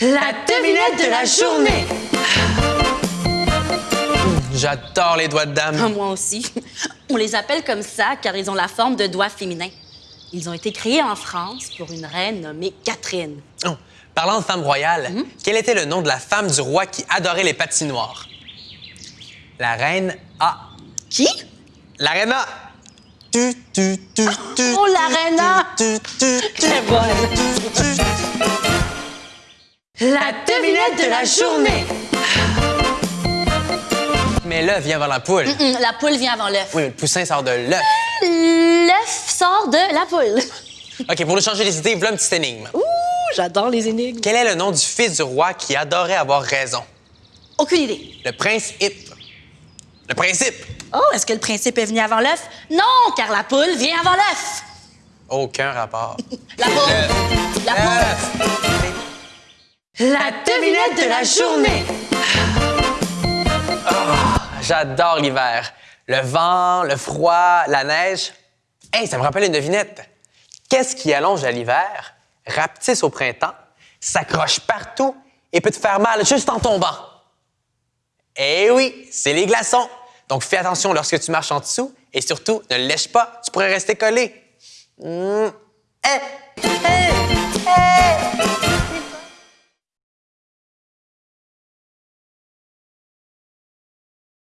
La devinette de la journée! J'adore les doigts de dame. Ah, moi aussi. On les appelle comme ça car ils ont la forme de doigts féminins. Ils ont été créés en France pour une reine nommée Catherine. Oh, Parlant de femme royale, Mhm. quel était le nom de la femme du roi qui adorait les patinoires? La reine A. Qui? La reine A. Tu, tu, tu, tu, Oh, la tu, reine A. tu, tu, tu, Très bonne. tu, tu. La devinette de la journée! Mais l'œuf vient avant la poule. La poule vient avant l'œuf. Oui, mais le poussin sort de l'œuf. L'œuf sort de la poule. OK, pour nous changer les idées, voilà une petite énigme. Ouh, j'adore les énigmes. Quel est le nom du fils du roi qui adorait avoir raison? Aucune idée. Le prince Hip. Le principe. Oh, est-ce que le principe est venu avant l'œuf? Non, car la poule vient avant l'œuf. Aucun rapport. La poule. La poule. La devinette de la journée! J'adore l'hiver. Le vent, le froid, la neige. Hey, ça me rappelle une devinette. Qu'est-ce qui allonge à l'hiver, rapetisse au printemps, s'accroche partout et peut te faire mal juste en tombant? Eh oui, c'est les glaçons. Donc fais attention lorsque tu marches en dessous et surtout, ne lèche pas, tu pourrais rester collé. Hmm.